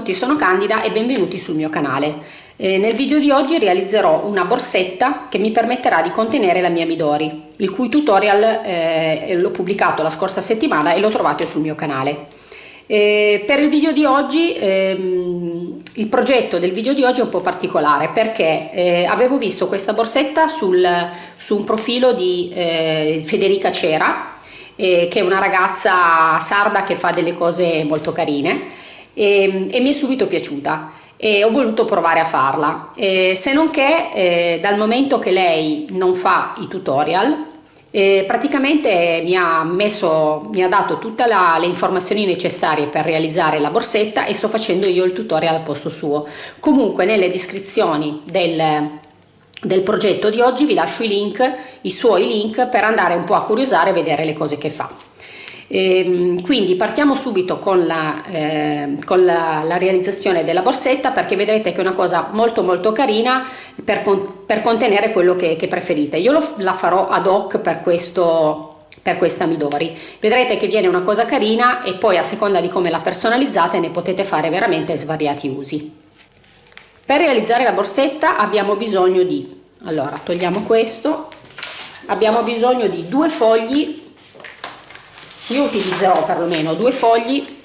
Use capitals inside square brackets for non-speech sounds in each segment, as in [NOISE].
Tutti, sono Candida e benvenuti sul mio canale. Eh, nel video di oggi realizzerò una borsetta che mi permetterà di contenere la mia Midori, il cui tutorial eh, l'ho pubblicato la scorsa settimana e lo trovate sul mio canale. Eh, per il video di oggi, ehm, il progetto del video di oggi è un po' particolare perché eh, avevo visto questa borsetta sul, su un profilo di eh, Federica Cera, eh, che è una ragazza sarda che fa delle cose molto carine e, e mi è subito piaciuta e ho voluto provare a farla. Eh, se non che eh, dal momento che lei non fa i tutorial eh, praticamente mi ha, messo, mi ha dato tutte le informazioni necessarie per realizzare la borsetta e sto facendo io il tutorial al posto suo. Comunque nelle descrizioni del, del progetto di oggi vi lascio i link i suoi link per andare un po' a curiosare e vedere le cose che fa e, quindi partiamo subito con, la, eh, con la, la, realizzazione della borsetta perché vedrete che è una cosa molto molto carina per, per contenere quello che, che preferite. Io lo, la farò ad hoc per questo, per questa Midori. Vedrete che viene una cosa carina e poi a seconda di come la personalizzate ne potete fare veramente svariati usi. Per realizzare la borsetta abbiamo bisogno di, allora togliamo questo, abbiamo bisogno di due fogli io utilizzerò perlomeno due fogli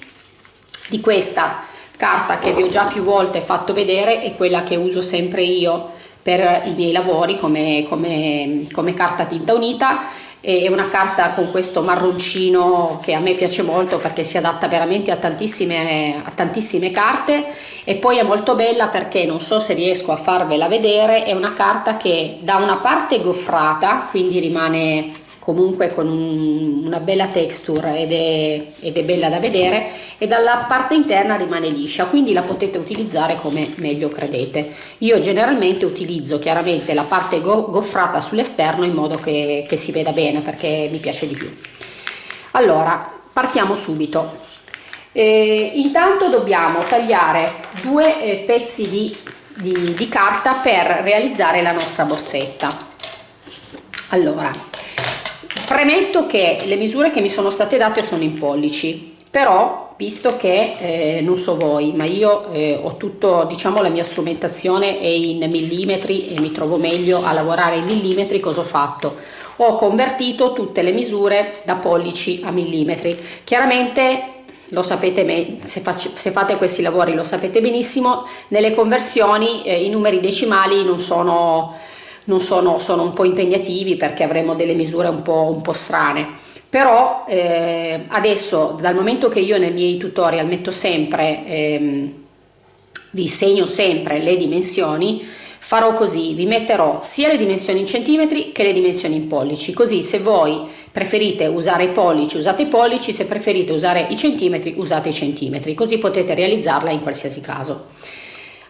di questa carta che vi ho già più volte fatto vedere e quella che uso sempre io per i miei lavori come, come, come carta tinta unita. È una carta con questo marroncino che a me piace molto perché si adatta veramente a tantissime, a tantissime carte. E poi è molto bella perché non so se riesco a farvela vedere è una carta che da una parte goffrata quindi rimane comunque con un, una bella texture ed è, ed è, bella da vedere e dalla parte interna rimane liscia quindi la potete utilizzare come meglio credete. Io generalmente utilizzo chiaramente la parte go goffrata sull'esterno in modo che, che si veda bene perché mi piace di più. Allora partiamo subito. Eh, intanto dobbiamo tagliare due eh, pezzi di, di, di carta per realizzare la nostra borsetta. Allora Premetto che le misure che mi sono state date sono in pollici, però visto che eh, non so voi, ma io eh, ho tutto, diciamo, la mia strumentazione è in millimetri e mi trovo meglio a lavorare in millimetri, cosa ho fatto? Ho convertito tutte le misure da pollici a millimetri. Chiaramente lo sapete se, faccio, se, fate questi lavori lo sapete benissimo nelle conversioni eh, i numeri decimali non sono non sono, sono un po' impegnativi perché avremo delle misure un po', un po strane. Però eh, adesso dal momento che io nei miei tutorial metto sempre ehm, vi segno sempre le dimensioni farò così vi metterò sia le dimensioni in centimetri che le dimensioni in pollici. Così se voi preferite usare i pollici usate i pollici se preferite usare i centimetri usate i centimetri. Così potete realizzarla in qualsiasi caso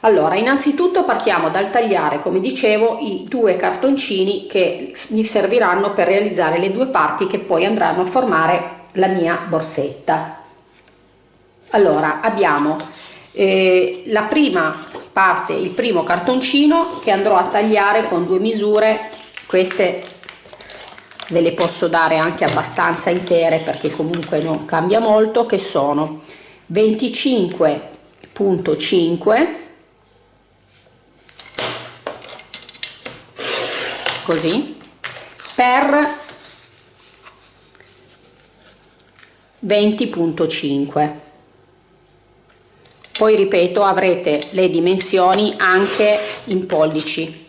allora, innanzitutto partiamo dal tagliare, come dicevo, i due cartoncini che mi serviranno per realizzare le due parti che poi andranno a formare la mia borsetta. Allora, abbiamo eh, la prima parte, il primo cartoncino che andrò a tagliare con due misure, queste ve le posso dare anche abbastanza intere perché comunque non cambia molto, che sono 25.5 così per 20.5 poi ripeto avrete le dimensioni anche in pollici.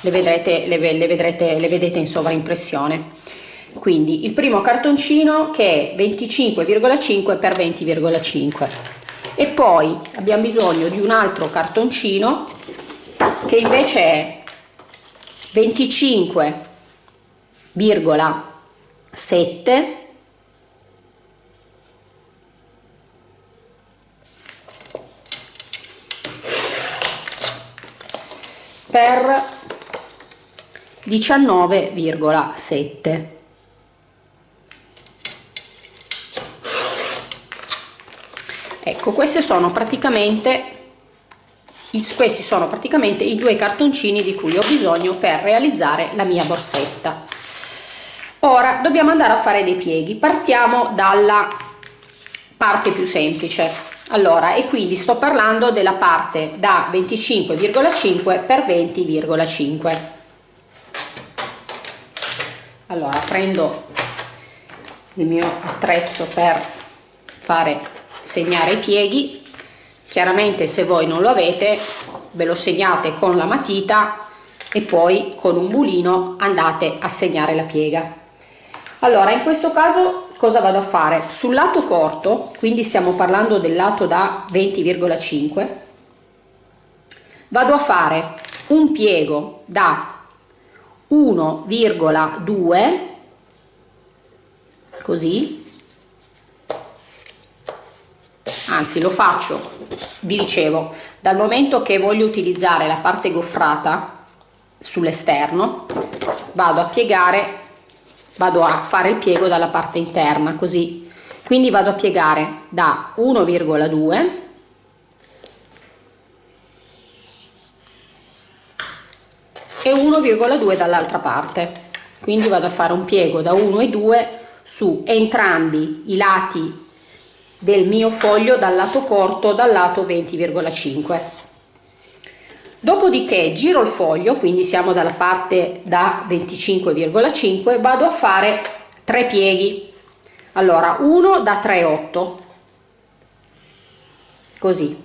Le vedrete le, le vedrete le vedete in sovraimpressione. Quindi il primo cartoncino che è 25,5 per 20,5 e poi abbiamo bisogno di un altro cartoncino che invece è 25,7 per 19,7 ecco queste sono praticamente questi sono praticamente i due cartoncini di cui ho bisogno per realizzare la mia borsetta. Ora dobbiamo andare a fare dei pieghi. Partiamo dalla parte più semplice. Allora e quindi sto parlando della parte da 25,5 per 20,5 allora prendo il mio attrezzo per fare segnare i pieghi chiaramente se voi non lo avete ve lo segnate con la matita e poi con un bulino andate a segnare la piega. Allora in questo caso cosa vado a fare? Sul lato corto quindi stiamo parlando del lato da 20,5 vado a fare un piego da 1,2 così anzi lo faccio. Vi dicevo dal momento che voglio utilizzare la parte goffrata sull'esterno vado a piegare vado a fare il piego dalla parte interna così. Quindi vado a piegare da 1,2 e 1,2 dall'altra parte. Quindi vado a fare un piego da 1 e 2 su entrambi i lati del mio foglio dal lato corto dal lato 20,5 dopodiché giro il foglio quindi siamo dalla parte da 25,5 vado a fare tre pieghi. Allora uno da 3,8 così.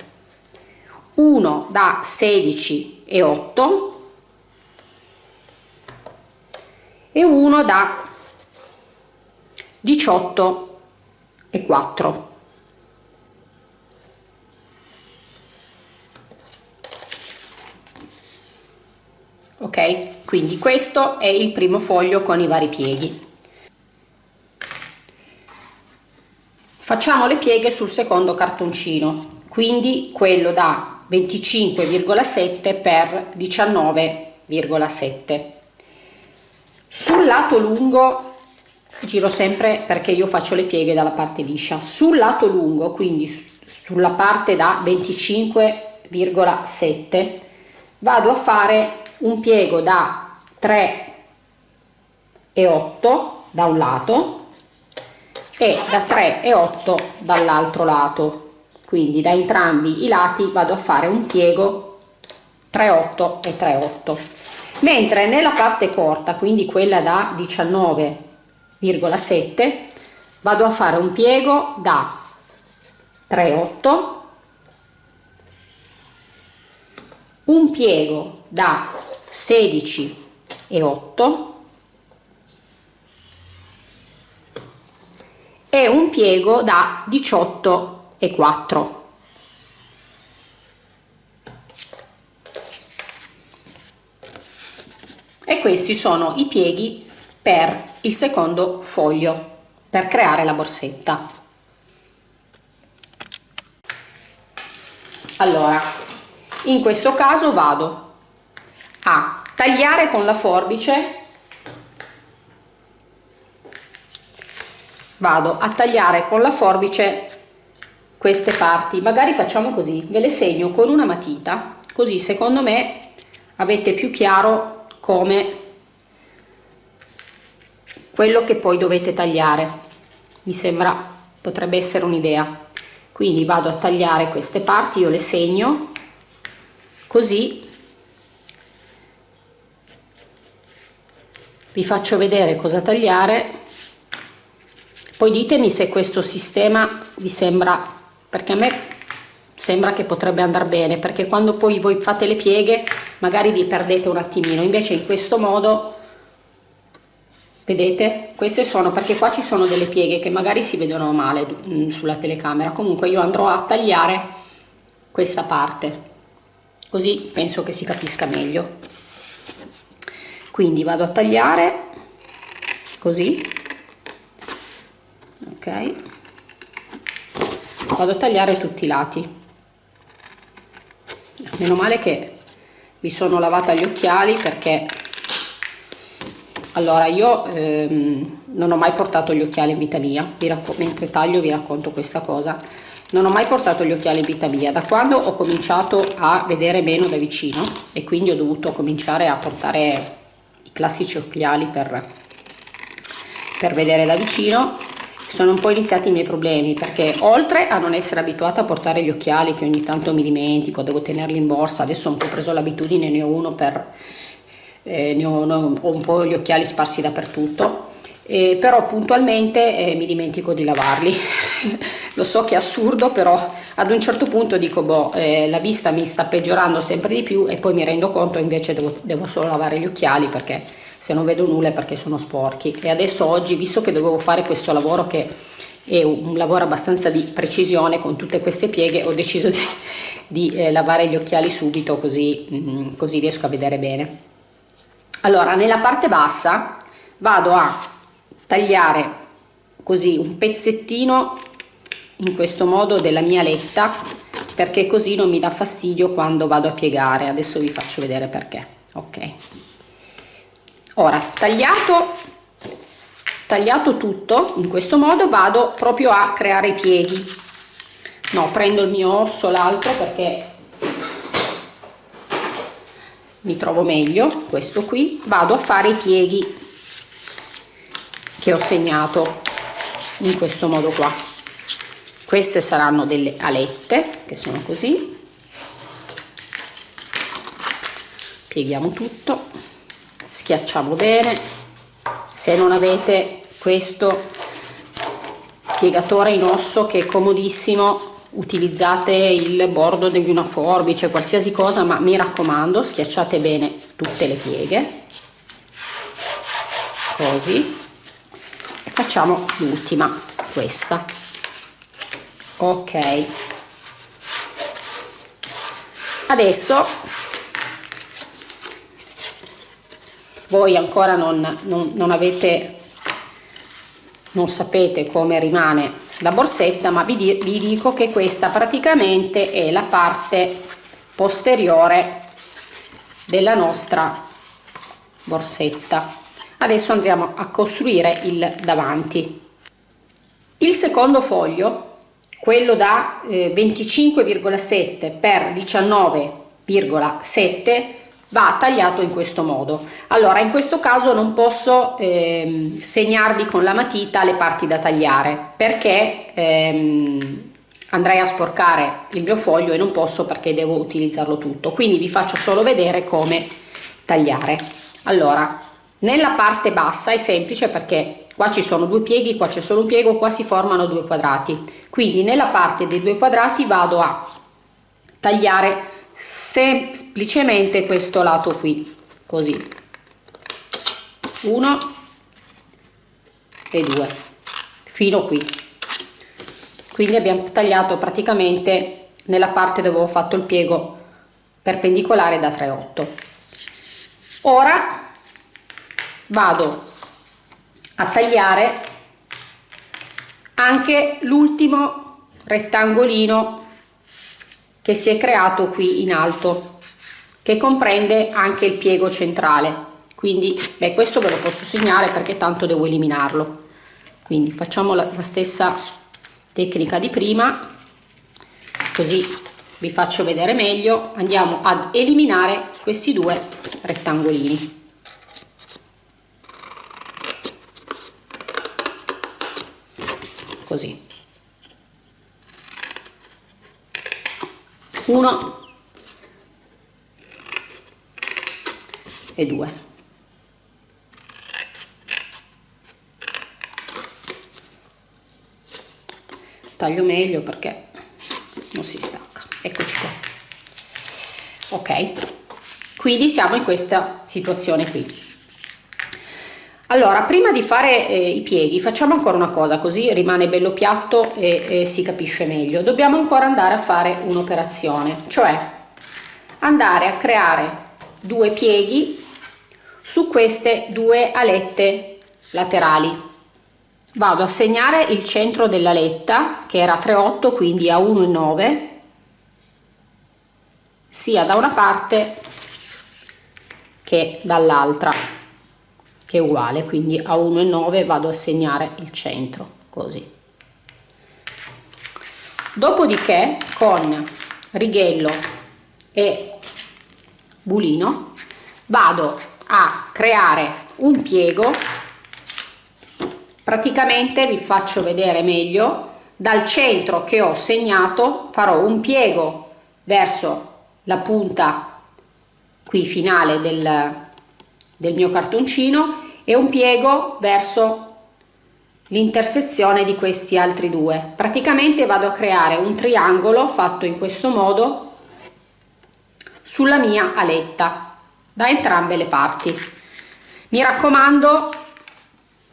Uno da 16,8 e uno da 18,4 ok? Quindi questo è il primo foglio con i vari pieghi. Facciamo le pieghe sul secondo cartoncino. Quindi quello da 25,7 per 19,7 sul lato lungo giro sempre perché io faccio le pieghe dalla parte liscia. Sul lato lungo quindi sulla parte da 25,7 vado a fare un piego da 3 e 8 da un lato e da 3 e 8 dall'altro lato. Quindi da entrambi i lati vado a fare un piego 3 8 e 3 8 mentre nella parte corta quindi quella da 19,7 vado a fare un piego da 3 8 un piego da 16 e 8 e un piego da 18 e 4 e questi sono i pieghi per il secondo foglio per creare la borsetta. Allora in questo caso vado a tagliare con la forbice. Vado a tagliare con la forbice queste parti. Magari facciamo così. Ve le segno con una matita. Così secondo me avete più chiaro come quello che poi dovete tagliare. Mi sembra potrebbe essere un'idea. Quindi vado a tagliare queste parti io le segno così vi faccio vedere cosa tagliare. Poi ditemi se questo sistema vi sembra perché a me sembra che potrebbe andare bene perché quando poi voi fate le pieghe magari vi perdete un attimino. Invece in questo modo vedete queste sono perché qua ci sono delle pieghe che magari si vedono male mm, sulla telecamera. Comunque io andrò a tagliare questa parte così penso che si capisca meglio. Quindi vado a tagliare così. Ok. Vado a tagliare tutti i lati. Meno male che mi sono lavata gli occhiali perché allora io ehm, non ho mai portato gli occhiali in vita mia. Mentre taglio vi racconto questa cosa non ho mai portato gli occhiali vita mia. Da quando ho cominciato a vedere meno da vicino e quindi ho dovuto cominciare a portare i classici occhiali per, per vedere da vicino sono un po' iniziati i miei problemi perché oltre a non essere abituata a portare gli occhiali che ogni tanto mi dimentico, devo tenerli in borsa, adesso ho un po' preso l'abitudine, ne ho uno per... Eh, ne ho, ho un po' gli occhiali sparsi dappertutto eh, però puntualmente eh, mi dimentico di lavarli. [LAUGHS] Lo so che è assurdo però ad un certo punto dico boh eh, la vista mi sta peggiorando sempre di più e poi mi rendo conto invece devo, devo solo lavare gli occhiali perché se non vedo nulla è perché sono sporchi. E adesso oggi visto che dovevo fare questo lavoro che è un lavoro abbastanza di precisione con tutte queste pieghe ho deciso di, [LAUGHS] di eh, lavare gli occhiali subito così, mm, così riesco a vedere bene. Allora nella parte bassa vado a tagliare così un pezzettino in questo modo della mia letta perché così non mi dà fastidio quando vado a piegare. Adesso vi faccio vedere perché. Ok. Ora tagliato tagliato tutto in questo modo vado proprio a creare i pieghi no prendo il mio osso l'altro perché mi trovo meglio. Questo qui vado a fare i pieghi che ho segnato in questo modo qua. Queste saranno delle alette che sono così. Pieghiamo tutto schiacciamo bene. Se non avete questo piegatore in osso che è comodissimo utilizzate il bordo di una forbice qualsiasi cosa ma mi raccomando schiacciate bene tutte le pieghe. Così facciamo l'ultima questa. Ok. Adesso voi ancora non, non, non avete non sapete come rimane la borsetta ma vi, vi dico che questa praticamente è la parte posteriore della nostra borsetta adesso andremo a costruire il davanti. Il secondo foglio quello da eh, 25,7 per 19,7 va tagliato in questo modo. Allora in questo caso non posso eh, segnarvi con la matita le parti da tagliare perché ehm, andrei a sporcare il mio foglio e non posso perché devo utilizzarlo tutto. Quindi vi faccio solo vedere come tagliare. Allora nella parte bassa è semplice perché qua ci sono due pieghi qua c'è solo un piego qua si formano due quadrati. Quindi nella parte dei due quadrati vado a tagliare semplicemente questo lato qui così. Uno e due fino qui. Quindi abbiamo tagliato praticamente nella parte dove ho fatto il piego perpendicolare da 3,8 ora vado a tagliare anche l'ultimo rettangolino che si è creato qui in alto che comprende anche il piego centrale. Quindi beh questo ve lo posso segnare perché tanto devo eliminarlo. Quindi facciamo la, la stessa tecnica di prima così vi faccio vedere meglio. Andiamo ad eliminare questi due rettangolini così. Uno. E due. Taglio meglio perché non si stacca. Eccoci qua. Ok. Quindi siamo in questa situazione qui allora prima di fare eh, i pieghi facciamo ancora una cosa così rimane bello piatto e, e si capisce meglio. Dobbiamo ancora andare a fare un'operazione cioè andare a creare due pieghi su queste due alette laterali. Vado a segnare il centro dell'aletta che era 3,8 quindi a 1,9 sia da una parte che dall'altra che è uguale quindi a 1,9 vado a segnare il centro così. Dopodiché con righello e bulino vado a creare un piego. Praticamente vi faccio vedere meglio. Dal centro che ho segnato farò un piego verso la punta qui finale del, del mio cartoncino e un piego verso l'intersezione di questi altri due. Praticamente vado a creare un triangolo fatto in questo modo sulla mia aletta da entrambe le parti. Mi raccomando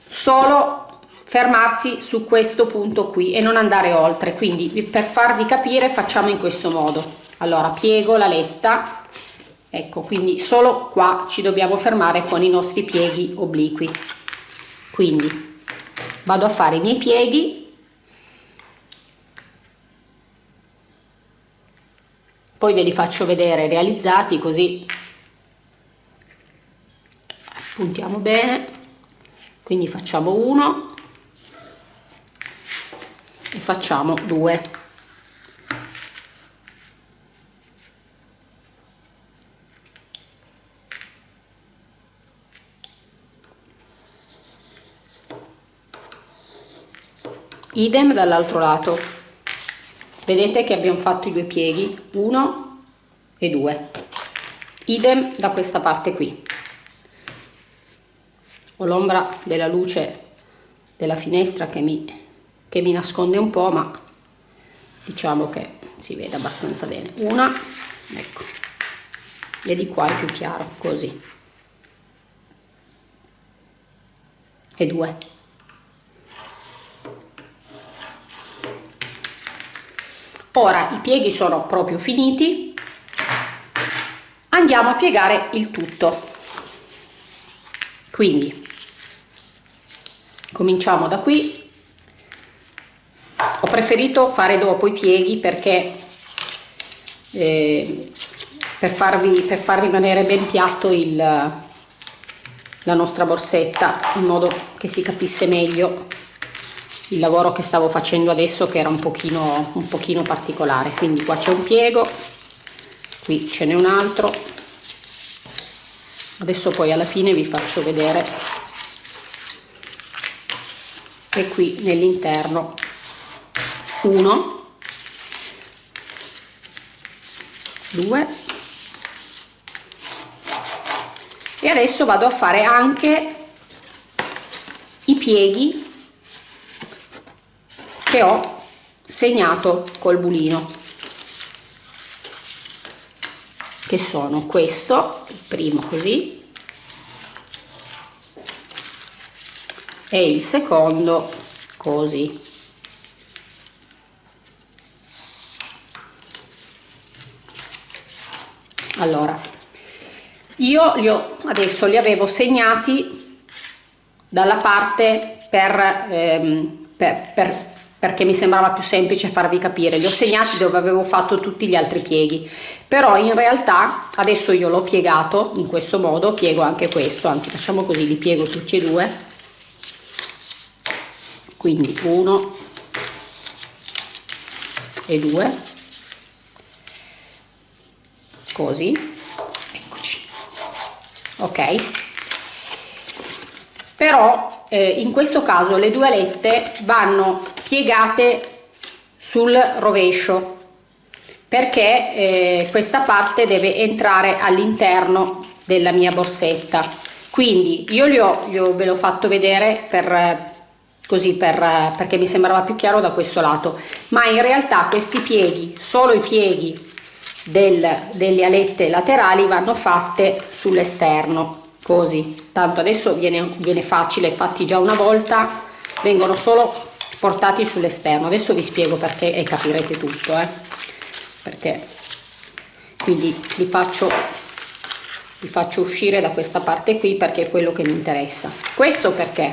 solo fermarsi su questo punto qui e non andare oltre. Quindi per farvi capire facciamo in questo modo. Allora piego la letta ecco quindi solo qua ci dobbiamo fermare con i nostri pieghi obliqui. Quindi vado a fare i miei pieghi. Poi ve li faccio vedere realizzati così puntiamo bene. Quindi facciamo uno e facciamo due idem dall'altro lato. Vedete che abbiamo fatto i due pieghi uno e due. Idem da questa parte qui. Ho l'ombra della luce della finestra che mi che mi nasconde un po' ma diciamo che si vede abbastanza bene. Una ecco e di qua è più chiaro così. E due ora i pieghi sono proprio finiti. Andiamo a piegare il tutto. Quindi cominciamo da qui. Ho preferito fare dopo i pieghi perché eh, per, farvi, per far rimanere ben piatto il, la nostra borsetta in modo che si capisse meglio il lavoro che stavo facendo adesso che era un pochino, un pochino particolare. Quindi qua c'è un piego qui ce n'è un altro. Adesso poi alla fine vi faccio vedere. E qui nell'interno 1 2 e adesso vado a fare anche i pieghi che ho segnato col bulino. Che sono questo il primo così e il secondo così. Allora io li ho adesso li avevo segnati dalla parte per, ehm, per, per, perché mi sembrava più semplice farvi capire. Li ho segnati dove avevo fatto tutti gli altri pieghi. Però in realtà adesso io l'ho piegato in questo modo piego anche questo anzi facciamo così li piego tutti e due. Quindi uno e due. Così. Eccoci. Ok. Però eh, in questo caso le due alette vanno piegate sul rovescio perché eh, questa parte deve entrare all'interno della mia borsetta. Quindi io li ho, li ho ve l'ho fatto vedere per così per, perché mi sembrava più chiaro da questo lato. Ma in realtà questi pieghi solo i pieghi del, delle alette laterali vanno fatte sull'esterno così. Tanto adesso viene, viene facile fatti già una volta vengono solo portati sull'esterno. Adesso vi spiego perché e capirete tutto eh? perché? Quindi li faccio li faccio uscire da questa parte qui perché è quello che mi interessa. Questo perché?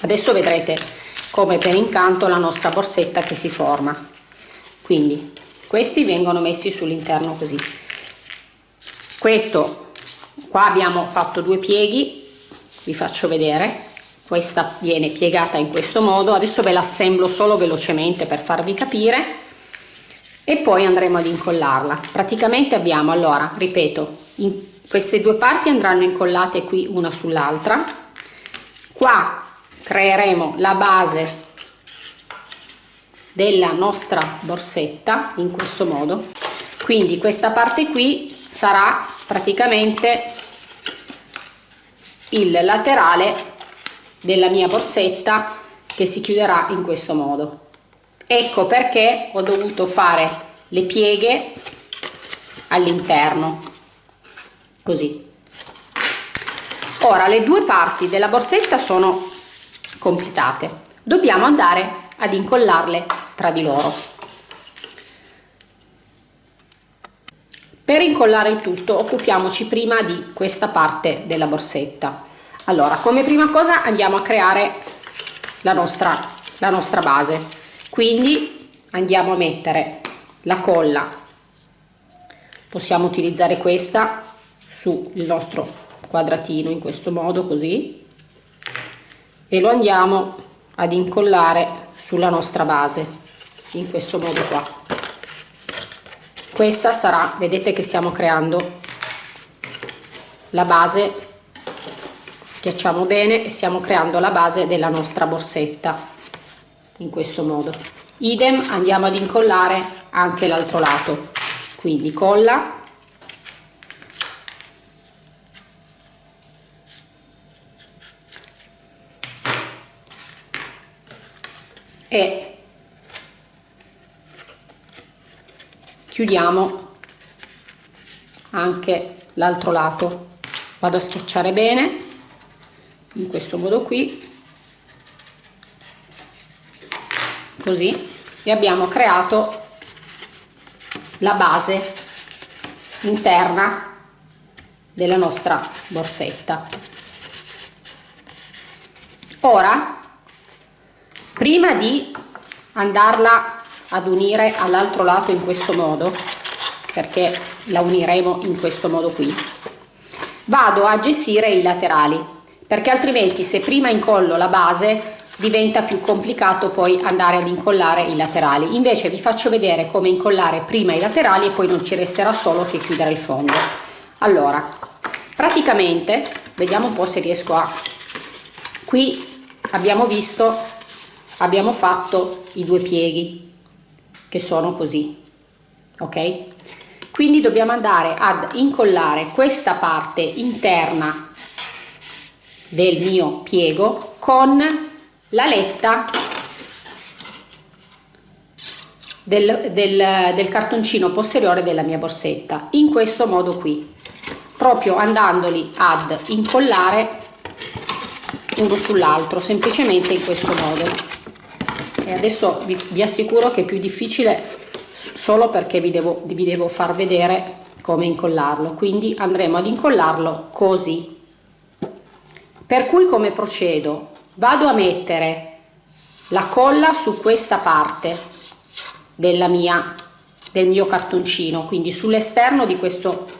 Adesso vedrete come per incanto la nostra borsetta che si forma. Quindi questi vengono messi sull'interno così. Questo qua abbiamo fatto due pieghi vi faccio vedere. Questa viene piegata in questo modo. Adesso ve l'assemblo solo velocemente per farvi capire. E poi andremo ad incollarla. Praticamente abbiamo allora ripeto queste due parti andranno incollate qui una sull'altra. Qua creeremo la base della nostra borsetta in questo modo. Quindi questa parte qui sarà praticamente il laterale della mia borsetta che si chiuderà in questo modo. Ecco perché ho dovuto fare le pieghe all'interno così. Ora le due parti della borsetta sono completate dobbiamo andare ad incollarle tra di loro per incollare il tutto occupiamoci prima di questa parte della borsetta. Allora come prima cosa andiamo a creare la nostra la nostra base. Quindi andiamo a mettere la colla. Possiamo utilizzare questa sul nostro quadratino in questo modo così. E lo andiamo ad incollare sulla nostra base in questo modo qua questa sarà vedete che stiamo creando la base. Schiacciamo bene e stiamo creando la base della nostra borsetta in questo modo. Idem andiamo ad incollare anche l'altro lato. Quindi colla. E chiudiamo anche l'altro lato. Vado a schiacciare bene in questo modo qui. Così. E abbiamo creato la base interna della nostra borsetta. Ora prima di andarla ad unire all'altro lato in questo modo perché la uniremo in questo modo qui. Vado a gestire i laterali perché altrimenti se prima incollo la base diventa più complicato poi andare ad incollare i laterali. Invece vi faccio vedere come incollare prima i laterali e poi non ci resterà solo che chiudere il fondo. Allora praticamente vediamo un po se riesco a qui abbiamo visto abbiamo fatto i due pieghi che sono così ok? Quindi dobbiamo andare ad incollare questa parte interna del mio piego con la letta del, del, del cartoncino posteriore della mia borsetta in questo modo qui proprio andandoli ad incollare uno sull'altro semplicemente in questo modo e adesso vi, vi, assicuro che è più difficile solo perché vi devo, vi devo far vedere come incollarlo. Quindi andremo ad incollarlo così. Per cui come procedo? Vado a mettere la colla su questa parte della mia del mio cartoncino. Quindi sull'esterno di questo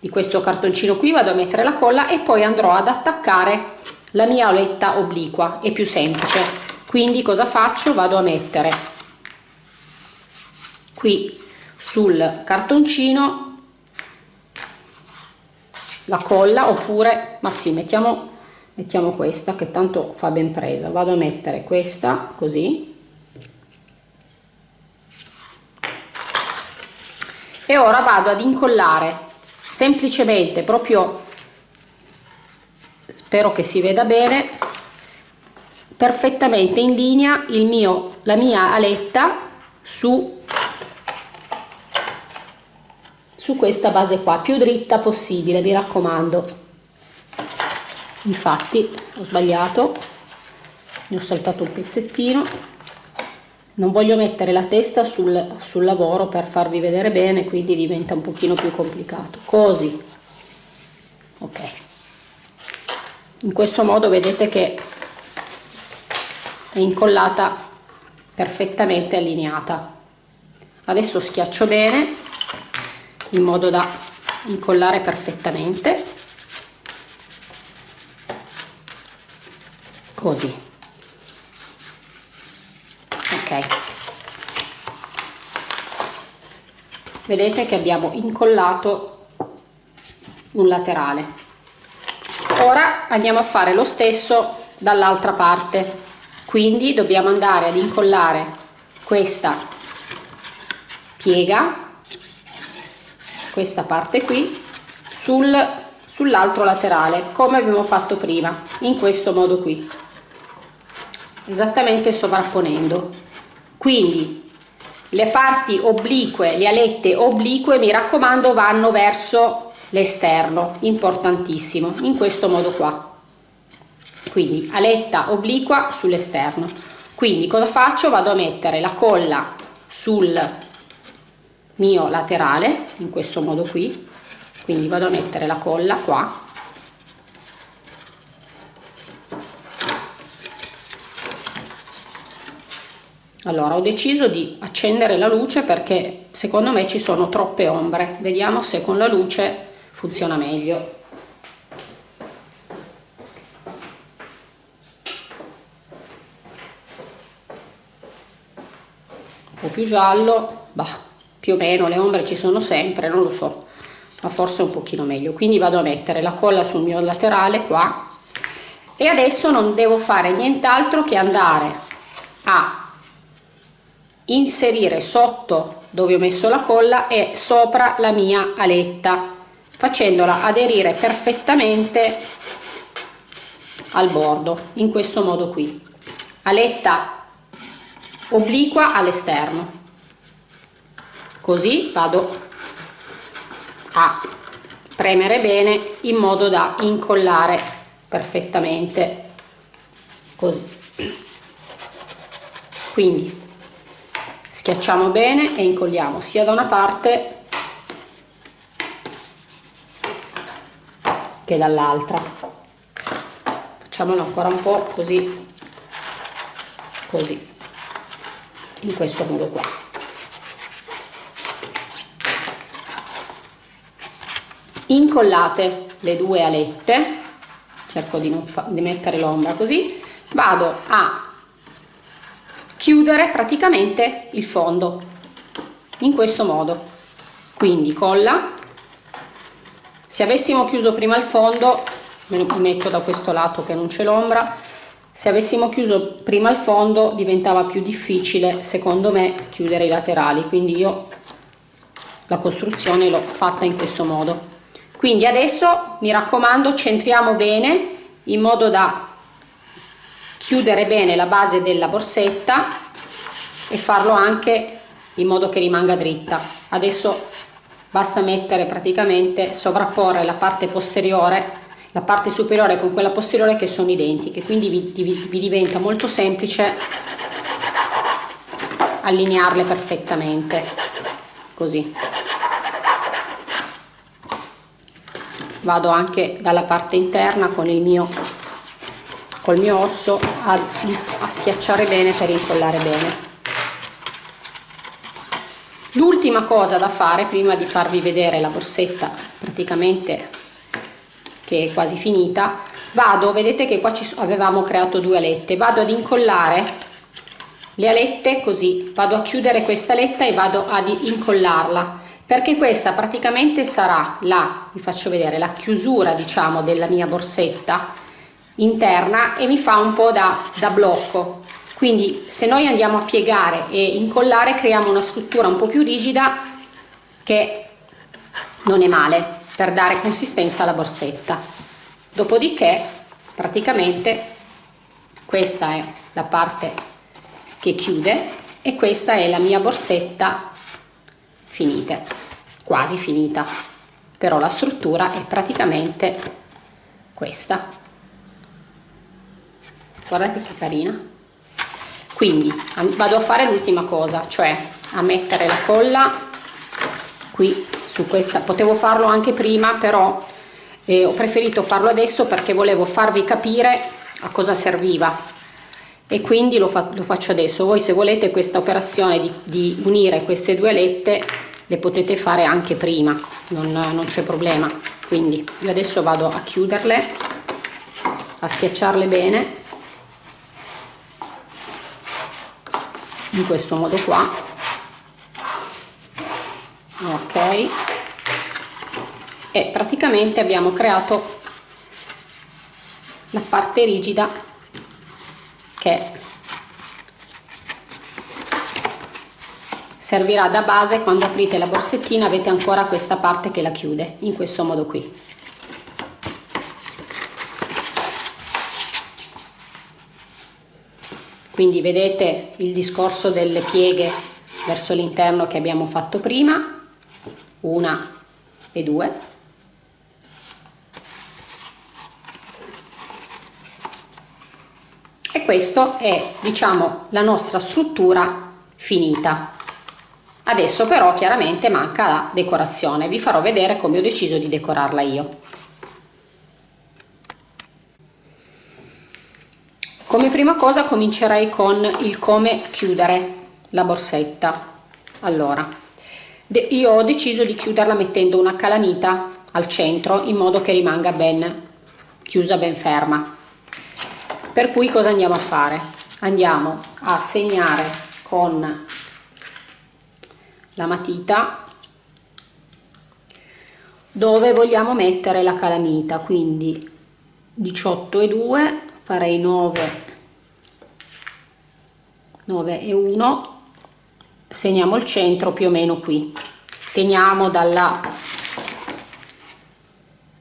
di questo cartoncino qui vado a mettere la colla e poi andrò ad attaccare la mia oletta obliqua. È più semplice quindi cosa faccio? Vado a mettere qui sul cartoncino la colla oppure ma sì mettiamo mettiamo questa che tanto fa ben presa. Vado a mettere questa così. E ora vado ad incollare semplicemente proprio spero che si veda bene perfettamente in linea mio, la mia aletta su, su questa base qua, più dritta possibile, mi raccomando. Infatti ho sbagliato, ne ho saltato un pezzettino, non voglio mettere la testa sul, sul lavoro per farvi vedere bene, quindi diventa un pochino più complicato. Così, ok. In questo modo vedete che è incollata perfettamente allineata. Adesso schiaccio bene in modo da incollare perfettamente. Così. Ok. Vedete che abbiamo incollato un laterale. Ora andiamo a fare lo stesso dall'altra parte quindi dobbiamo andare ad incollare questa piega questa parte qui sul sull'altro laterale come abbiamo fatto prima in questo modo qui. Esattamente sovrapponendo. Quindi le parti oblique le alette oblique mi raccomando vanno verso l'esterno. Importantissimo in questo modo qua quindi aletta obliqua sull'esterno. Quindi cosa faccio? Vado a mettere la colla sul mio laterale in questo modo qui. Quindi vado a mettere la colla qua. Allora ho deciso di accendere la luce perché secondo me ci sono troppe ombre. Vediamo se con la luce funziona meglio po' più giallo bah, più o meno le ombre ci sono sempre non lo so ma forse un pochino meglio. Quindi vado a mettere la colla sul mio laterale qua. E adesso non devo fare nient'altro che andare a inserire sotto dove ho messo la colla e sopra la mia aletta facendola aderire perfettamente al bordo in questo modo qui. Aletta obliqua all'esterno. Così vado a premere bene in modo da incollare perfettamente. Così. Quindi schiacciamo bene e incolliamo sia da una parte che dall'altra. Facciamolo ancora un po' così così in questo modo qua. Incollate le due alette cerco di, non di mettere l'ombra così vado a chiudere praticamente il fondo in questo modo. Quindi colla se avessimo chiuso prima il fondo me lo metto da questo lato che non c'è l'ombra se avessimo chiuso prima il fondo diventava più difficile secondo me chiudere i laterali. Quindi io la costruzione l'ho fatta in questo modo. Quindi adesso mi raccomando centriamo bene in modo da chiudere bene la base della borsetta e farlo anche in modo che rimanga dritta. Adesso basta mettere praticamente sovrapporre la parte posteriore la parte superiore con quella posteriore che sono identiche quindi vi, vi, vi diventa molto semplice allinearle perfettamente così. Vado anche dalla parte interna con il mio col mio osso a, a schiacciare bene per incollare bene. L'ultima cosa da fare prima di farvi vedere la borsetta praticamente che è quasi finita vado vedete che qua ci avevamo creato due alette vado ad incollare le alette così vado a chiudere questa aletta e vado ad incollarla perché questa praticamente sarà la, vi faccio vedere, la chiusura diciamo della mia borsetta interna e mi fa un po' da, da blocco. Quindi se noi andiamo a piegare e incollare creiamo una struttura un po' più rigida che non è male per dare consistenza alla borsetta. Dopodiché praticamente questa è la parte che chiude e questa è la mia borsetta finite quasi finita. Però la struttura è praticamente questa. Guardate che carina. Quindi vado a fare l'ultima cosa cioè a mettere la colla qui su questa. Potevo farlo anche prima però eh, ho preferito farlo adesso perché volevo farvi capire a cosa serviva. E quindi lo, fa, lo faccio adesso. Voi se volete questa operazione di, di unire queste due alette le potete fare anche prima. Non, non c'è problema. Quindi io adesso vado a chiuderle a schiacciarle bene. In questo modo qua ok. E praticamente abbiamo creato la parte rigida che servirà da base quando aprite la borsettina avete ancora questa parte che la chiude in questo modo qui. Quindi vedete il discorso delle pieghe verso l'interno che abbiamo fatto prima una e due. E questo è diciamo la nostra struttura finita. Adesso però chiaramente manca la decorazione. Vi farò vedere come ho deciso di decorarla io. Come prima cosa comincerei con il come chiudere la borsetta. Allora io ho deciso di chiuderla mettendo una calamita al centro in modo che rimanga ben chiusa ben ferma. Per cui cosa andiamo a fare? Andiamo a segnare con la matita dove vogliamo mettere la calamita. Quindi 18 e 2 farei 9 9 e 1 segniamo il centro più o meno qui. Teniamo dalla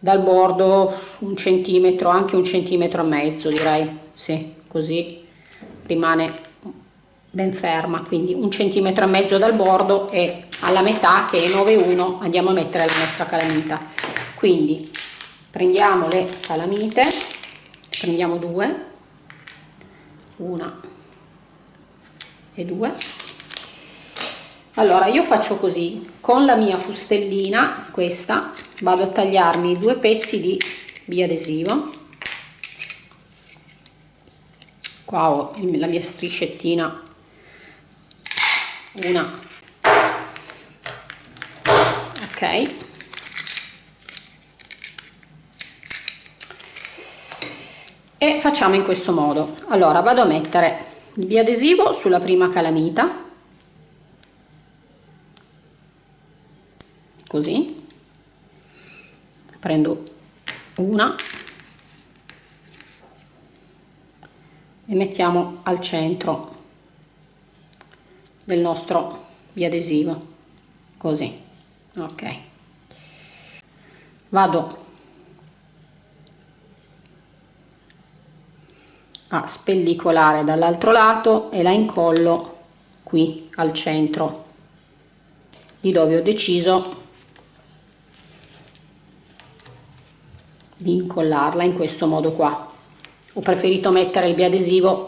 dal bordo un centimetro anche un centimetro e mezzo direi. Sì così rimane ben ferma. Quindi un centimetro e mezzo dal bordo e alla metà che è 9,1 andiamo a mettere la nostra calamita. Quindi prendiamo le calamite prendiamo due una e due allora io faccio così. Con la mia fustellina questa vado a tagliarmi due pezzi di biadesivo. Qua ho la mia striscettina. Una. Ok. E facciamo in questo modo. Allora vado a mettere il biadesivo sulla prima calamita così. Prendo una e mettiamo al centro del nostro biadesivo così ok. Vado a spellicolare dall'altro lato e la incollo qui al centro di dove ho deciso di incollarla in questo modo qua. Ho preferito mettere il biadesivo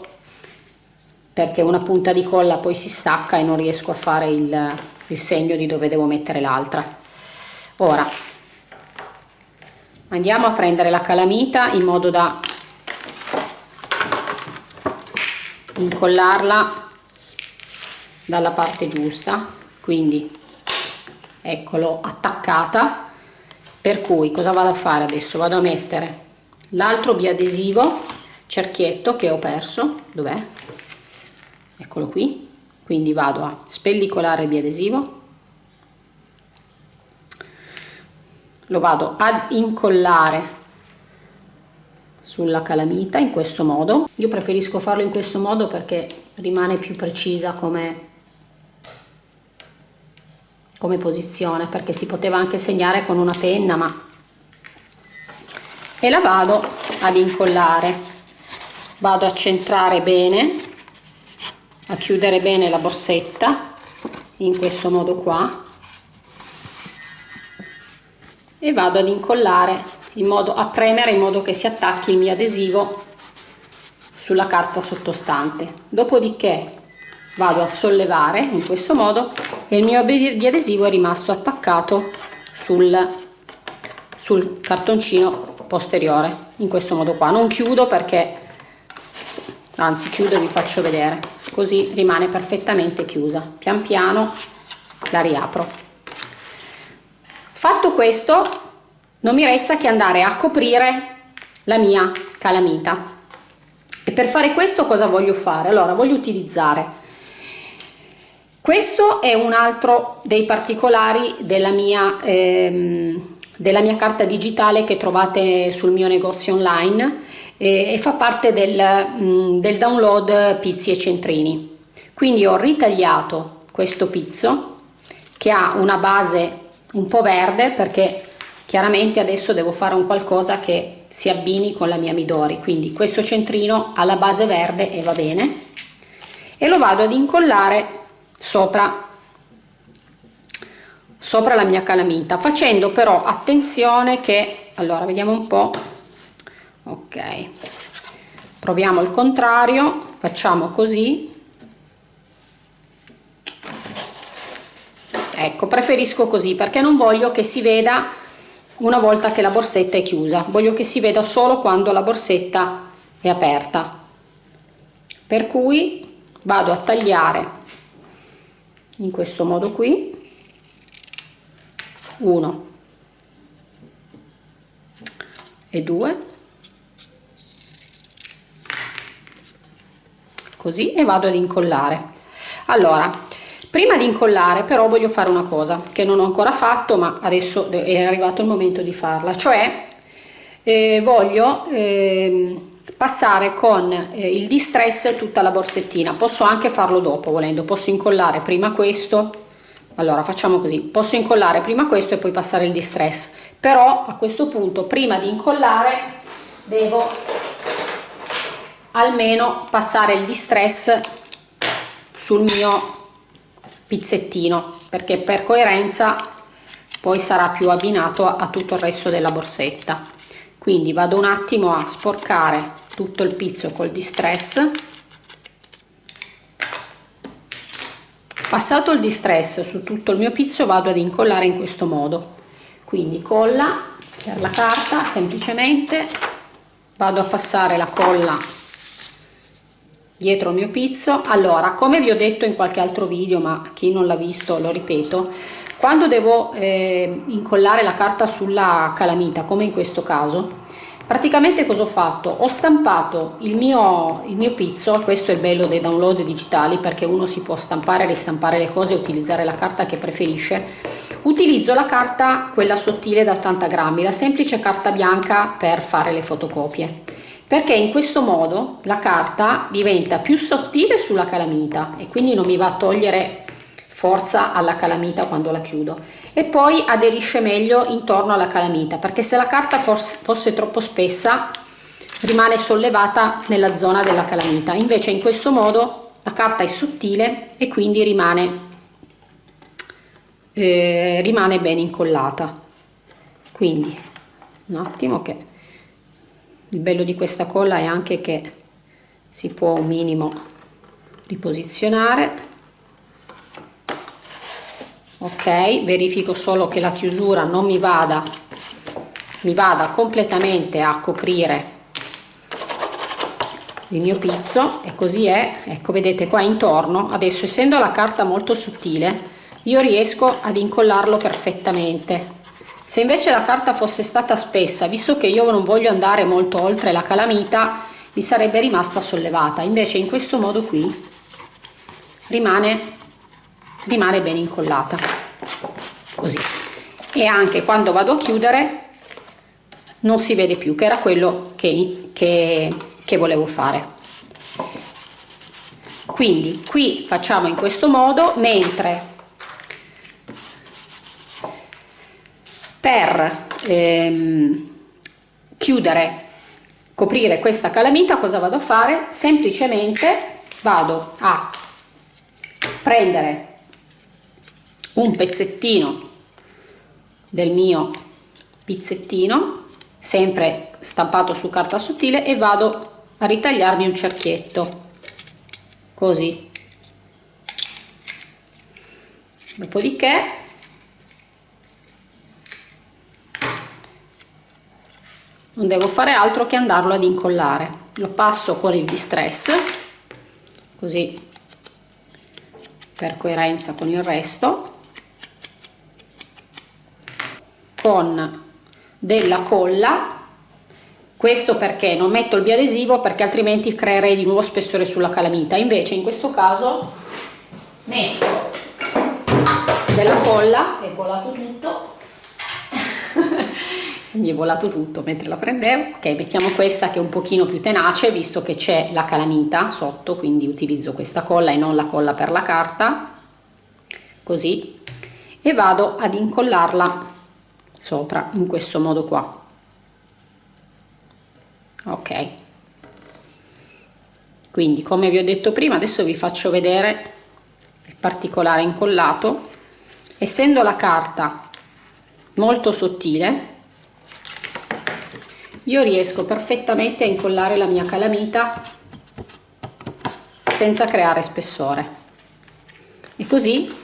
perché una punta di colla poi si stacca e non riesco a fare il, il segno di dove devo mettere l'altra. Ora andiamo a prendere la calamita in modo da incollarla dalla parte giusta. Quindi eccolo attaccata per cui cosa vado a fare adesso? Vado a mettere l'altro biadesivo cerchietto che ho perso. Dov'è? Eccolo qui. Quindi vado a spellicolare il biadesivo. Lo vado ad incollare sulla calamita in questo modo. Io preferisco farlo in questo modo perché rimane più precisa come come posizione perché si poteva anche segnare con una penna ma e la vado ad incollare. Vado a centrare bene a chiudere bene la borsetta in questo modo qua e vado ad incollare in modo a premere in modo che si attacchi il mio adesivo sulla carta sottostante. Dopodiché vado a sollevare in questo modo e il mio adesivo è rimasto attaccato sul, sul cartoncino posteriore in questo modo qua. Non chiudo perché anzi chiudo e vi faccio vedere. Così rimane perfettamente chiusa. Pian piano la riapro. Fatto questo non mi resta che andare a coprire la mia calamita. E per fare questo cosa voglio fare? Allora voglio utilizzare questo è un altro dei particolari della mia ehm, della mia carta digitale che trovate sul mio negozio online e, e fa parte del, mh, mm, del download pizzi e centrini. Quindi ho ritagliato questo pizzo che ha una base un po' verde perché chiaramente adesso devo fare un qualcosa che si abbini con la mia midori. Quindi questo centrino ha la base verde e va bene. E lo vado ad incollare sopra sopra la mia calamita facendo però attenzione che allora vediamo un po ok proviamo il contrario facciamo così. Ecco preferisco così perché non voglio che si veda una volta che la borsetta è chiusa voglio che si veda solo quando la borsetta è aperta. Per cui vado a tagliare in questo modo qui. Uno. E due. Così e vado ad incollare. Allora prima di incollare però voglio fare una cosa che non ho ancora fatto ma adesso è arrivato il momento di farla cioè eh, voglio eh, passare con eh, il distress tutta la borsettina. Posso anche farlo dopo volendo. Posso incollare prima questo. Allora facciamo così. Posso incollare prima questo e poi passare il distress. Però a questo punto prima di incollare devo almeno passare il distress sul mio pizzettino perché per coerenza poi sarà più abbinato a tutto il resto della borsetta. Quindi vado un attimo a sporcare tutto il pizzo col distress. Passato il distress su tutto il mio pizzo vado ad incollare in questo modo. Quindi colla per la carta semplicemente vado a passare la colla dietro il mio pizzo. Allora come vi ho detto in qualche altro video ma chi non l'ha visto lo ripeto quando devo eh, incollare la carta sulla calamita come in questo caso praticamente cosa ho fatto? Ho stampato il mio il mio pizzo questo è il bello dei download digitali perché uno si può stampare ristampare le cose e utilizzare la carta che preferisce. Utilizzo la carta quella sottile da 80 grammi la semplice carta bianca per fare le fotocopie. Perché in questo modo la carta diventa più sottile sulla calamita e quindi non mi va a togliere forza alla calamita quando la chiudo e poi aderisce meglio intorno alla calamita perché se la carta fosse, fosse troppo spessa rimane sollevata nella zona della calamita. Invece in questo modo la carta è sottile e quindi rimane eh, rimane ben incollata. Quindi un attimo che il bello di questa colla è anche che si può un minimo riposizionare ok verifico solo che la chiusura non mi vada mi vada completamente a coprire il mio pizzo. E così è ecco vedete qua intorno. Adesso essendo la carta molto sottile io riesco ad incollarlo perfettamente. Se invece la carta fosse stata spessa, visto che io non voglio andare molto oltre la calamita, mi sarebbe rimasta sollevata. Invece in questo modo qui rimane, rimane ben incollata. Così. E anche quando vado a chiudere non si vede più, che era quello che, che, che volevo fare. Quindi qui facciamo in questo modo, mentre per ehm, chiudere coprire questa calamita cosa vado a fare semplicemente vado a prendere un pezzettino del mio pizzettino sempre stampato su carta sottile e vado a ritagliarmi un cerchietto. Così. Dopodiché non devo fare altro che andarlo ad incollare. Lo passo con il distress così per coerenza con il resto con della colla. Questo perché non metto il biadesivo perché altrimenti creerei di nuovo spessore sulla calamita. Invece in questo caso metto della colla è colato tutto. [LAUGHS] Mi è volato tutto mentre la prendevo. Ok mettiamo questa che è un pochino più tenace visto che c'è la calamita sotto quindi utilizzo questa colla e non la colla per la carta. Così. E vado ad incollarla sopra in questo modo qua. Ok. Quindi come vi ho detto prima adesso vi faccio vedere il particolare incollato. Essendo la carta molto sottile io riesco perfettamente a incollare la mia calamita senza creare spessore. E così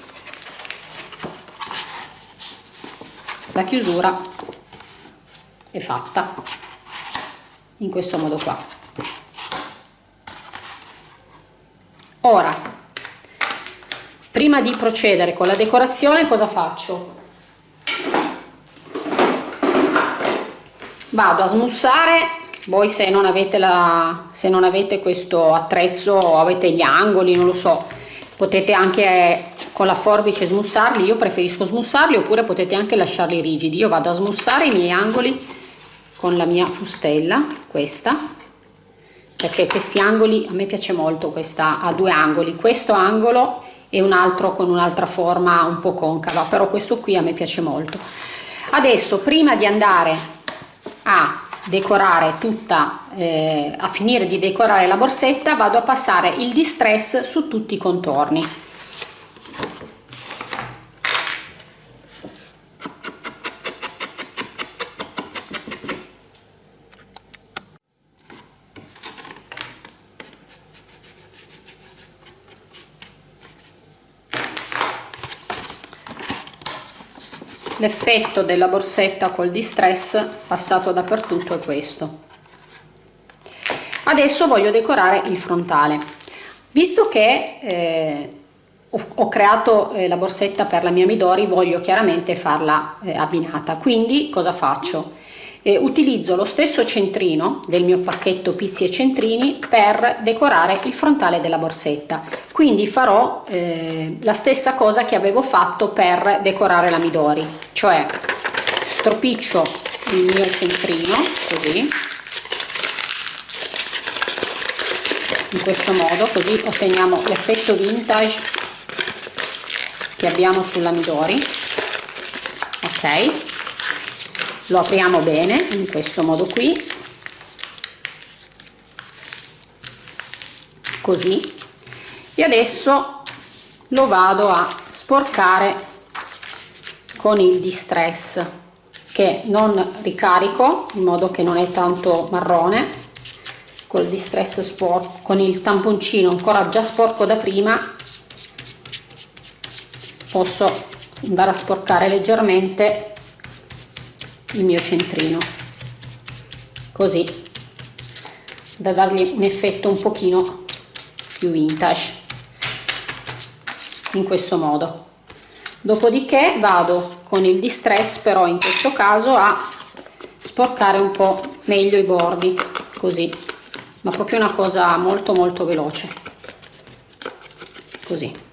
la chiusura è fatta in questo modo qua. Ora prima di procedere con la decorazione cosa faccio? Vado a smussare. Voi se non avete la se non avete questo attrezzo avete gli angoli non lo so potete anche con la forbice smussarli io preferisco smussarli oppure potete anche lasciarli rigidi. Io vado a smussare i miei angoli con la mia fustella questa perché questi angoli a me piace molto questa ha due angoli. Questo angolo e un altro con un'altra forma un po' concava però questo qui a me piace molto. Adesso prima di andare a decorare tutta eh, a finire di decorare la borsetta vado a passare il distress su tutti i contorni l'effetto della borsetta col distress passato dappertutto è questo. Adesso voglio decorare il frontale. Visto che eh, ho, creato eh, la borsetta per la mia Midori voglio chiaramente farla eh, abbinata. Quindi cosa faccio? Eh, utilizzo lo stesso centrino del mio pacchetto pizzi e centrini per decorare il frontale della borsetta. Quindi farò eh, la stessa cosa che avevo fatto per decorare la Midori cioè stropiccio il mio centrino così. In questo modo così otteniamo l'effetto vintage che abbiamo sulla Midori. Ok. Lo apriamo bene in questo modo qui. Così. E adesso lo vado a sporcare con il distress che non ricarico in modo che non è tanto marrone. Col distress sporco con il tamponcino ancora già sporco da prima posso andare a sporcare leggermente il mio centrino. Così da dargli un effetto un pochino più vintage in questo modo. Dopodiché vado con il distress però in questo caso a sporcare un po meglio i bordi così. Ma proprio una cosa molto molto veloce. Così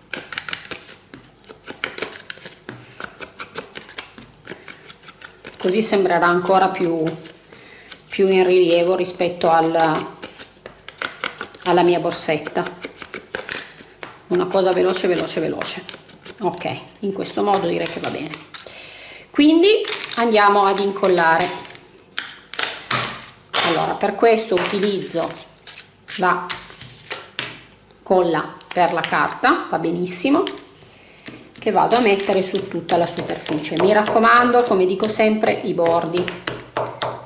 così sembrerà ancora più, più in rilievo rispetto al, alla mia borsetta. Una cosa veloce veloce veloce. Ok in questo modo direi che va bene. Quindi andiamo ad incollare. Allora per questo utilizzo la colla per la carta va benissimo che vado a mettere su tutta la superficie. Mi raccomando come dico sempre i bordi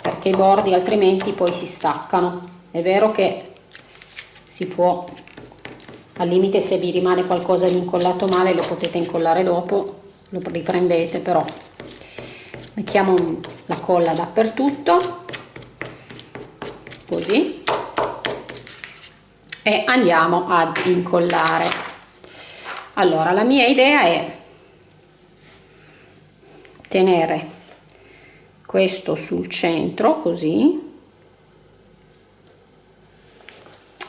perché i bordi altrimenti poi si staccano. È vero che si può al limite se vi rimane qualcosa di incollato male lo potete incollare dopo lo riprendete però mettiamo la colla dappertutto così e andiamo ad incollare allora la mia idea è tenere questo sul centro così.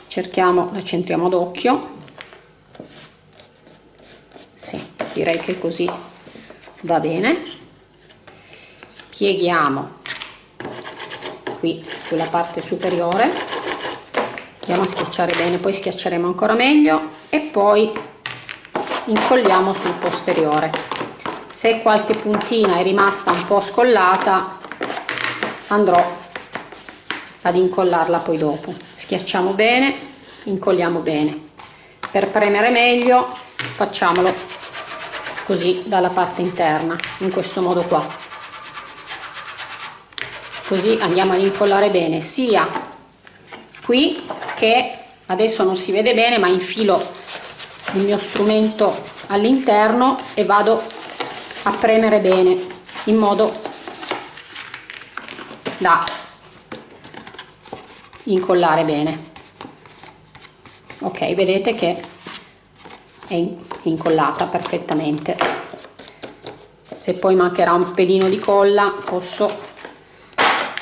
Cerchiamo la centriamo d'occhio. Sì direi che così va bene. Pieghiamo qui sulla parte superiore. Andiamo a schiacciare bene poi schiacceremo ancora meglio e poi incolliamo sul posteriore. Se qualche puntina è rimasta un po' scollata andrò ad incollarla poi dopo. Schiacciamo bene incolliamo bene. Per premere meglio facciamolo così dalla parte interna in questo modo qua. Così andiamo ad incollare bene sia qui che adesso non si vede bene ma infilo il mio strumento all'interno e vado a premere bene in modo da incollare bene. Ok vedete che è incollata perfettamente. Se poi mancherà un pelino di colla posso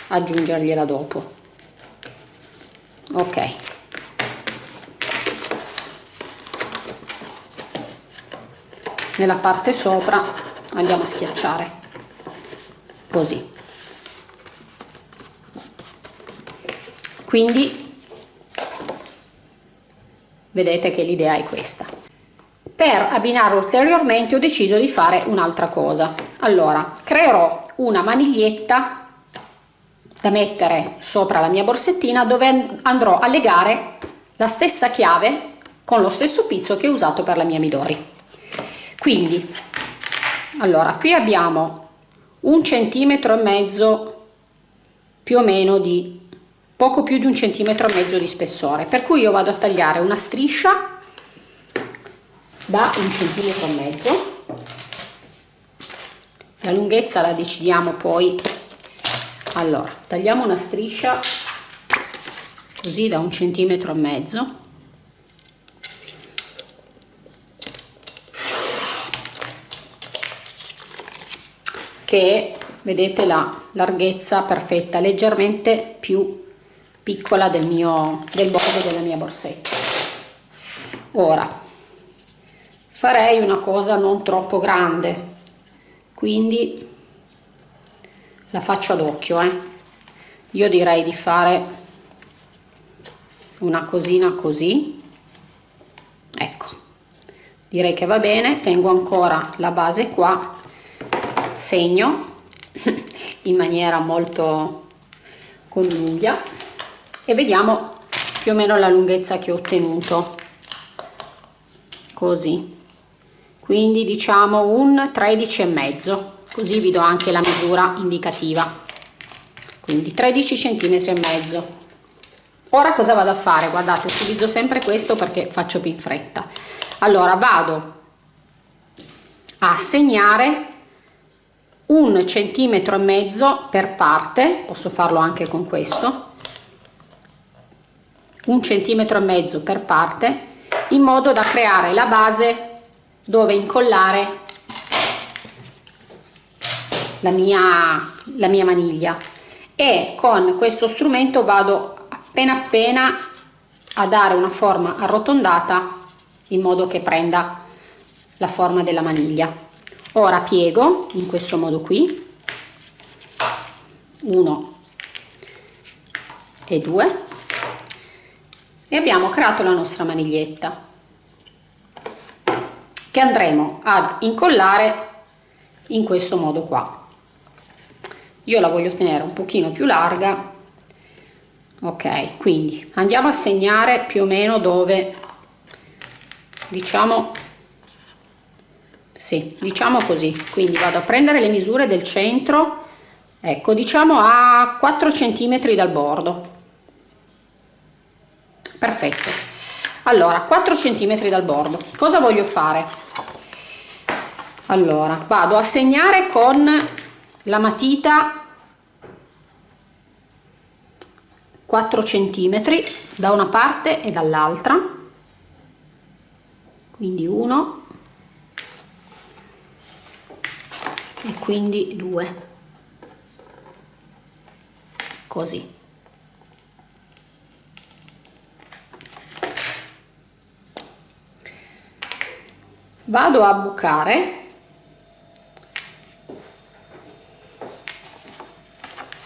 aggiungergliela dopo. Ok nella parte sopra andiamo a schiacciare. Così. Quindi vedete che l'idea è questa. Per abbinare ulteriormente ho deciso di fare un'altra cosa. Allora creerò una maniglietta da mettere sopra la mia borsettina dove andrò a legare la stessa chiave con lo stesso pizzo che ho usato per la mia Midori quindi allora qui abbiamo un centimetro e mezzo più o meno di poco più di un centimetro e mezzo di spessore. Per cui io vado a tagliare una striscia da un centimetro e mezzo. La lunghezza la decidiamo poi. Allora tagliamo una striscia così da un centimetro e mezzo che vedete la larghezza perfetta leggermente più piccola del mio del bordo della mia borsetta. Ora farei una cosa non troppo grande quindi la faccio ad occhio eh. io direi di fare una cosina così. Ecco direi che va bene tengo ancora la base qua segno in maniera molto con l'unghia e vediamo più o meno la lunghezza che ho ottenuto. Così. Quindi diciamo un 13 e mezzo così vi do anche la misura indicativa. Quindi 13 centimetri e mezzo. Ora cosa vado a fare? Guardate utilizzo sempre questo perché faccio più in fretta. Allora vado a segnare un centimetro e mezzo per parte posso farlo anche con questo un centimetro e mezzo per parte in modo da creare la base dove incollare la mia, la mia maniglia. E con questo strumento vado appena appena a dare una forma arrotondata in modo che prenda la forma della maniglia ora piego in questo modo qui. 1 e 2 e abbiamo creato la nostra maniglietta che andremo ad incollare in questo modo qua. Io la voglio tenere un pochino più larga. Ok quindi andiamo a segnare più o meno dove diciamo sì diciamo così. Quindi vado a prendere le misure del centro. Ecco diciamo a 4 centimetri dal bordo. Perfetto. Allora 4 centimetri dal bordo. Cosa voglio fare? Allora vado a segnare con la matita 4 centimetri da una parte e dall'altra. Quindi 1 e quindi 2 così. Vado a bucare.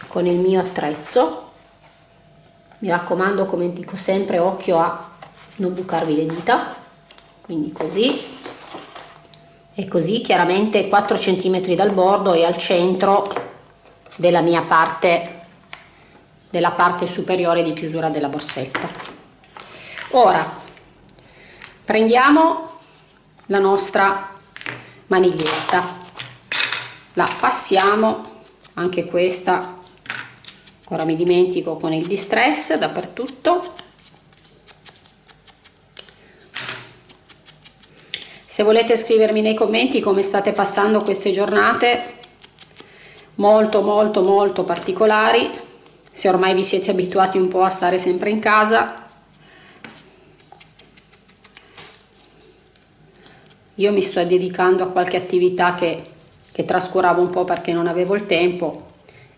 Con il mio attrezzo. Mi raccomando come dico sempre occhio a non bucarvi le dita. Quindi così e così chiaramente 4 cm dal bordo e al centro della mia parte della parte superiore di chiusura della borsetta. Ora prendiamo la nostra maniglietta. La passiamo anche questa ora mi dimentico con il distress dappertutto se volete scrivermi nei commenti come state passando queste giornate molto molto molto particolari se ormai vi siete abituati un po' a stare sempre in casa. Io mi sto dedicando a qualche attività che, che trascuravo un po' perché non avevo il tempo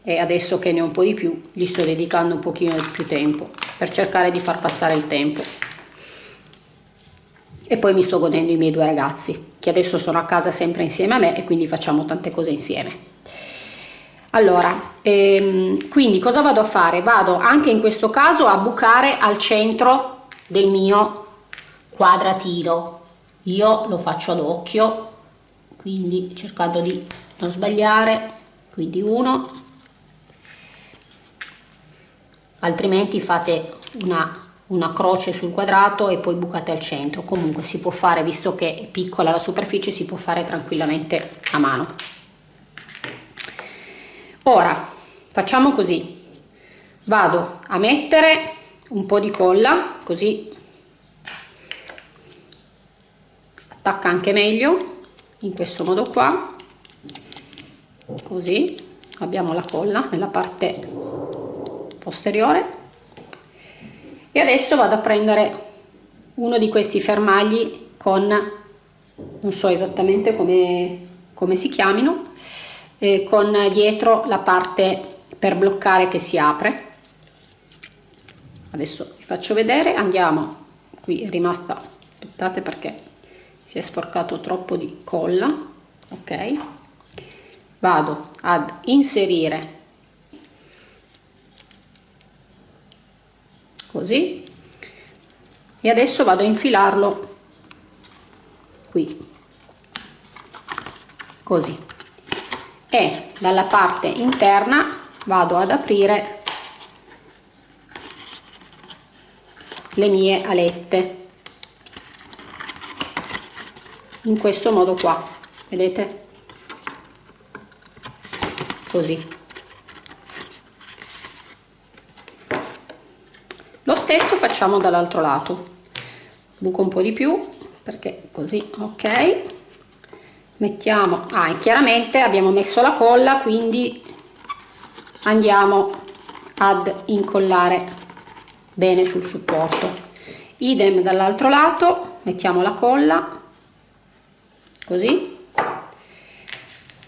e adesso che ne ho un po' di più gli sto dedicando un pochino di più tempo per cercare di far passare il tempo e poi mi sto godendo i miei due ragazzi che adesso sono a casa sempre insieme a me e quindi facciamo tante cose insieme. Allora ehm, quindi cosa vado a fare? Vado anche in questo caso a bucare al centro del mio quadratino. Io lo faccio ad occhio quindi cercando di non sbagliare quindi uno. Altrimenti fate una, una croce sul quadrato e poi bucate al centro. Comunque si può fare visto che è piccola la superficie si può fare tranquillamente a mano. Ora facciamo così. Vado a mettere un po' di colla così attacca anche meglio in questo modo qua. Così abbiamo la colla nella parte posteriore e adesso vado a prendere uno di questi fermagli con non so esattamente come, come si chiamino eh, con dietro la parte per bloccare che si apre. Adesso vi faccio vedere andiamo. Qui è rimasta aspettate perché si è sporcato troppo di colla ok? Vado ad inserire così e adesso vado a infilarlo. Qui. Così. E dalla parte interna vado ad aprire le mie alette. In questo modo qua. Vedete? Così lo stesso facciamo dall'altro lato. Buco un po di più perché così ok. Mettiamo ah e chiaramente abbiamo messo la colla quindi andiamo ad incollare bene sul supporto. Idem dall'altro lato mettiamo la colla così.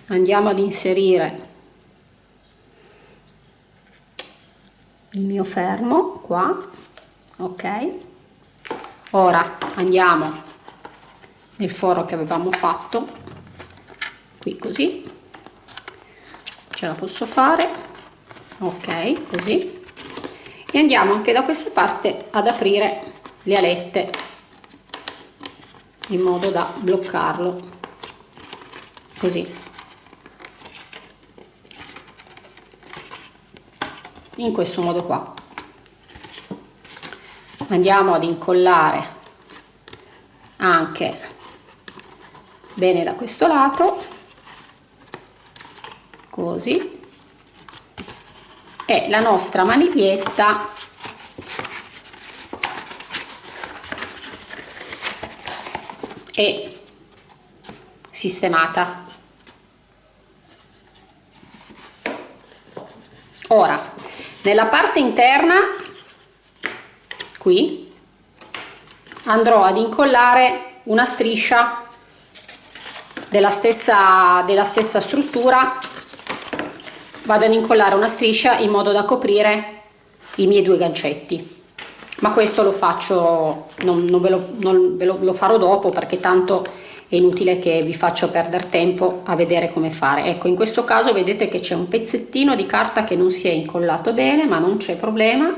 Andiamo ad inserire il mio fermo qua. Ok. Ora andiamo nel foro che avevamo fatto. Qui così. Ce la posso fare. Ok così. E andiamo anche da questa parte ad aprire le alette in modo da bloccarlo. Così in questo modo qua. Andiamo ad incollare anche bene da questo lato così e la nostra maniglietta è sistemata. Ora nella parte interna qui andrò ad incollare una striscia della stessa, della stessa struttura. Vado ad incollare una striscia in modo da coprire i miei due gancetti. Ma questo lo faccio non, non ve, lo, non ve lo, lo farò dopo perché tanto è inutile che vi faccio perdere tempo a vedere come fare. Ecco in questo caso vedete che c'è un pezzettino di carta che non si è incollato bene ma non c'è problema.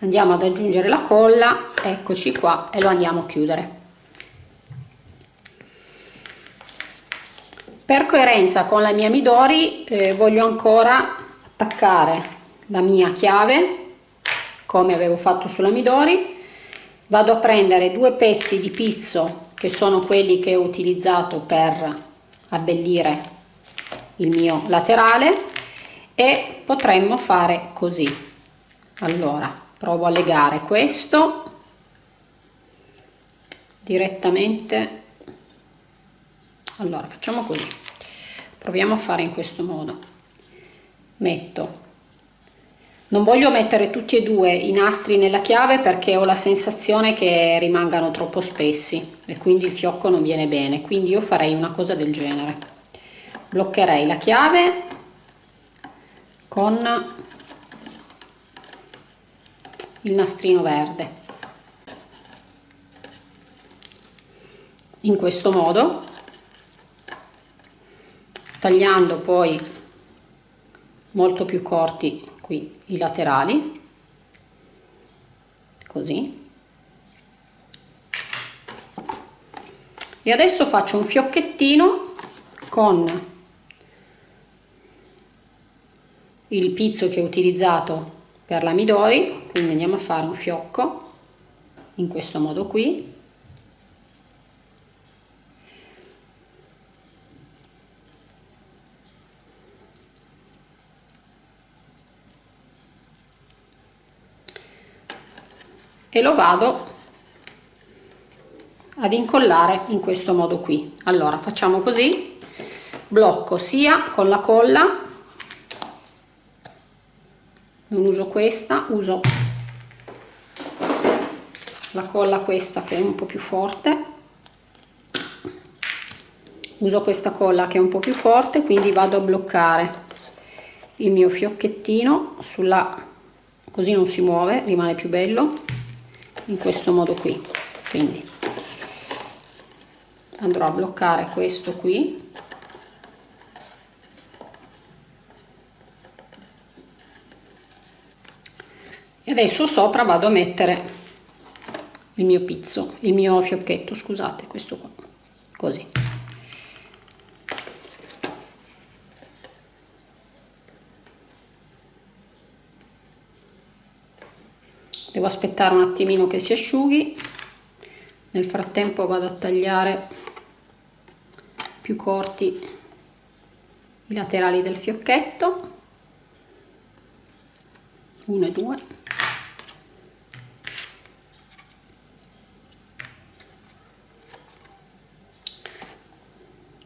Andiamo ad aggiungere la colla. Eccoci qua e lo andiamo a chiudere. Per coerenza con la mia Midori eh, voglio ancora attaccare la mia chiave come avevo fatto sulla Midori. Vado a prendere due pezzi di pizzo che sono quelli che ho utilizzato per abbellire il mio laterale e potremmo fare così. Allora provo a legare questo direttamente. Allora facciamo così. Proviamo a fare in questo modo. Metto. Non voglio mettere tutti e due i nastri nella chiave perché ho la sensazione che rimangano troppo spessi e quindi il fiocco non viene bene. Quindi io farei una cosa del genere. Bloccherei la chiave con il nastrino verde. In questo modo tagliando poi molto più corti qui i laterali così e adesso faccio un fiocchettino con il pizzo che ho utilizzato per la midori quindi andiamo a fare un fiocco in questo modo qui. E lo vado ad incollare in questo modo qui. Allora facciamo così. Blocco sia con la colla. Non uso questa uso la colla questa che è un po più forte. Uso questa colla che è un po più forte quindi vado a bloccare il mio fiocchettino sulla così non si muove rimane più bello in questo modo qui. Quindi andrò a bloccare questo qui. E adesso sopra vado a mettere il mio pizzo il mio fiocchetto scusate questo qua. Così. Devo aspettare un attimino che si asciughi. Nel frattempo vado a tagliare più corti i laterali del fiocchetto. Uno e due.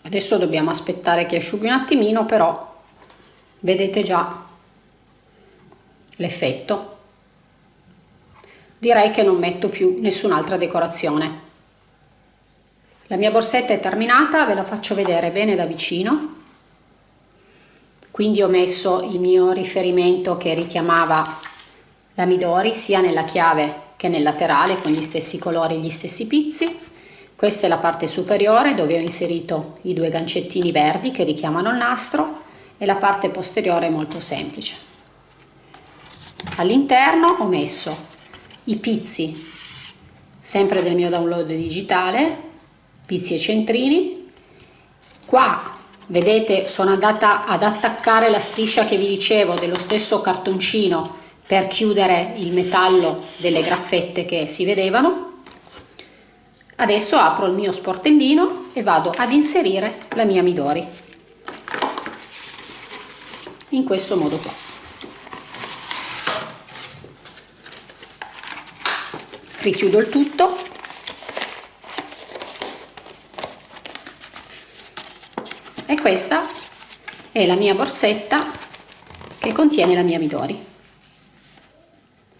Adesso dobbiamo aspettare che asciughi un attimino però vedete già l'effetto. Direi che non metto più nessun'altra decorazione. La mia borsetta è terminata, ve la faccio vedere bene da vicino. Quindi ho messo il mio riferimento che richiamava la Midori sia nella chiave che nel laterale con gli stessi colori e gli stessi pizzi. Questa è la parte superiore dove ho inserito i due gancettini verdi che richiamano il nastro e la parte posteriore è molto semplice. All'interno ho messo i pizzi sempre del mio download digitale pizzi e centrini. Qua vedete sono andata ad attaccare la striscia che vi dicevo dello stesso cartoncino per chiudere il metallo delle graffette che si vedevano. Adesso apro il mio sportellino e vado ad inserire la mia midori. In questo modo qua. Richiudo il tutto questa è la mia borsetta che contiene la mia Midori.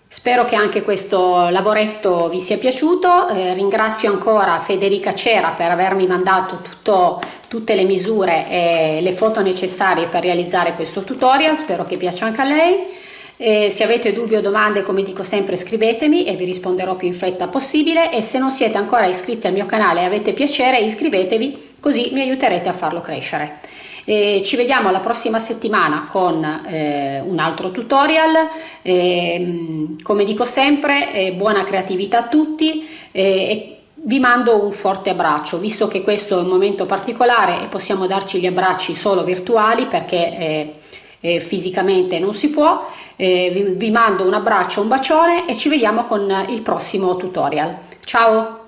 Spero che anche questo lavoretto vi sia piaciuto, eh, ringrazio ancora Federica Cera per avermi mandato tutto, tutte le misure e le foto necessarie per realizzare questo tutorial, spero che piaccia anche a lei. E se avete dubbi o domande, come dico sempre, scrivetemi e vi risponderò più in fretta possibile. E se non siete ancora iscritti al mio canale e avete piacere iscrivetevi così mi aiuterete a farlo crescere. E ci vediamo la prossima settimana con eh, un altro tutorial, e, come dico sempre eh, buona creatività a tutti e vi mando un forte abbraccio, visto che questo è un momento particolare e possiamo darci gli abbracci solo virtuali perché eh, eh, fisicamente non si può, eh, vi, vi mando un abbraccio, un bacione e ci vediamo con il prossimo tutorial. Ciao!